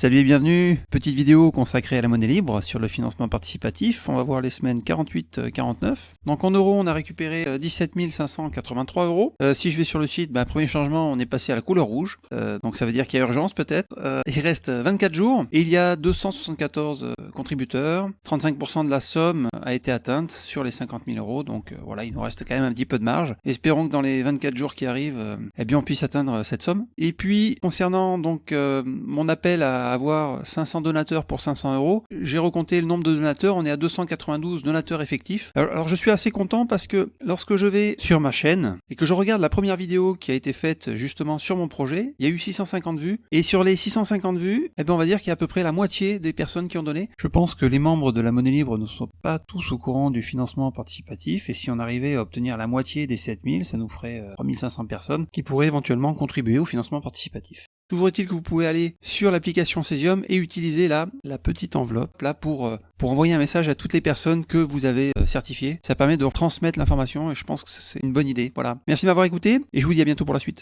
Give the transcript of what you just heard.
Salut et bienvenue, petite vidéo consacrée à la monnaie libre sur le financement participatif. On va voir les semaines 48-49. Donc en euros, on a récupéré 17 euh, 583 euros. Euh, si je vais sur le site, bah, premier changement, on est passé à la couleur rouge. Euh, donc ça veut dire qu'il y a urgence peut-être. Il reste 24 jours et il y a 274 euh, contributeurs. 35% de la somme a été atteinte sur les 50 000 euros. Donc voilà, il nous reste quand même un petit peu de marge. Espérons que dans les 24 jours qui arrivent, eh bien on puisse atteindre cette somme. Et puis concernant donc mon appel à avoir 500 donateurs pour 500 euros. J'ai recompté le nombre de donateurs, on est à 292 donateurs effectifs. Alors, alors, je suis assez content parce que lorsque je vais sur ma chaîne et que je regarde la première vidéo qui a été faite justement sur mon projet, il y a eu 650 vues. Et sur les 650 vues, eh bien on va dire qu'il y a à peu près la moitié des personnes qui ont donné. Je pense que les membres de la monnaie libre ne sont pas tous au courant du financement participatif et si on arrivait à obtenir la moitié des 7000, ça nous ferait 3500 personnes qui pourraient éventuellement contribuer au financement participatif. Toujours est-il que vous pouvez aller sur l'application Cesium et utiliser là la petite enveloppe là pour, euh, pour envoyer un message à toutes les personnes que vous avez euh, certifiées. Ça permet de transmettre l'information et je pense que c'est une bonne idée. Voilà. Merci de m'avoir écouté et je vous dis à bientôt pour la suite.